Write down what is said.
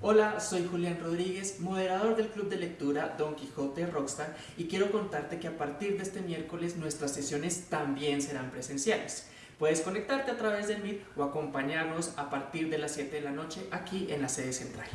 Hola, soy Julián Rodríguez, moderador del club de lectura Don Quijote Rockstar y quiero contarte que a partir de este miércoles nuestras sesiones también serán presenciales. Puedes conectarte a través del Meet o acompañarnos a partir de las 7 de la noche aquí en la sede central.